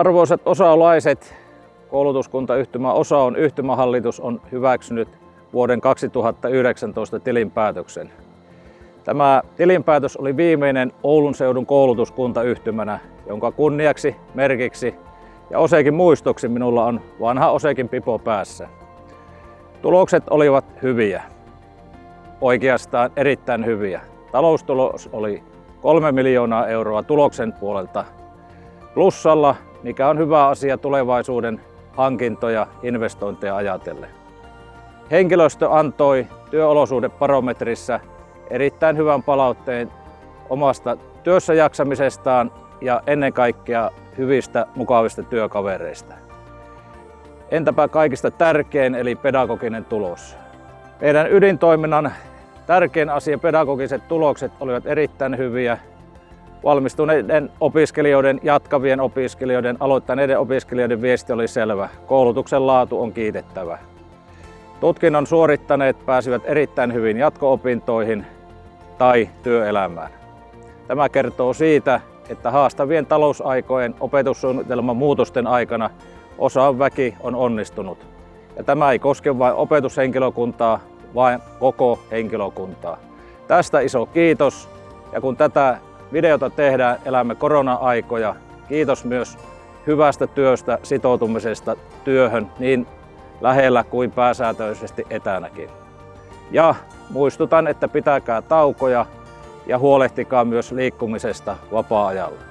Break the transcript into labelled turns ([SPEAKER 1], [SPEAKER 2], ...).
[SPEAKER 1] Arvoisat osaolaiset, koulutuskuntayhtymä Osa on yhtymähallitus on hyväksynyt vuoden 2019 tilinpäätöksen. Tämä tilinpäätös oli viimeinen Oulun seudun koulutuskuntayhtymänä, jonka kunniaksi, merkiksi ja Osekin muistoksi minulla on vanha Osekin pipo päässä. Tulokset olivat hyviä. Oikeastaan erittäin hyviä. Taloustulos oli 3 miljoonaa euroa tuloksen puolelta plussalla, mikä on hyvä asia tulevaisuuden hankintoja, investointeja ajatellen. Henkilöstö antoi työolosuhdebarometrissa erittäin hyvän palautteen omasta työssä jaksamisestaan ja ennen kaikkea hyvistä, mukavista työkavereista. Entäpä kaikista tärkein eli pedagoginen tulos. Meidän ydintoiminnan tärkein asia, pedagogiset tulokset olivat erittäin hyviä. Valmistuneiden opiskelijoiden, jatkavien opiskelijoiden, aloittaneiden opiskelijoiden viesti oli selvä. Koulutuksen laatu on kiitettävä. Tutkinnon suorittaneet pääsivät erittäin hyvin jatko-opintoihin tai työelämään. Tämä kertoo siitä, että haastavien talousaikojen opetussuunnitelman muutosten aikana osa väki on onnistunut. Ja tämä ei koske vain opetushenkilökuntaa, vaan koko henkilökuntaa. Tästä iso kiitos. Ja kun tätä videota tehdään, elämme korona-aikoja. Kiitos myös hyvästä työstä, sitoutumisesta työhön niin lähellä kuin pääsääntöisesti etänäkin. Ja muistutan, että pitäkää taukoja ja huolehtikaa myös liikkumisesta vapaa-ajalla.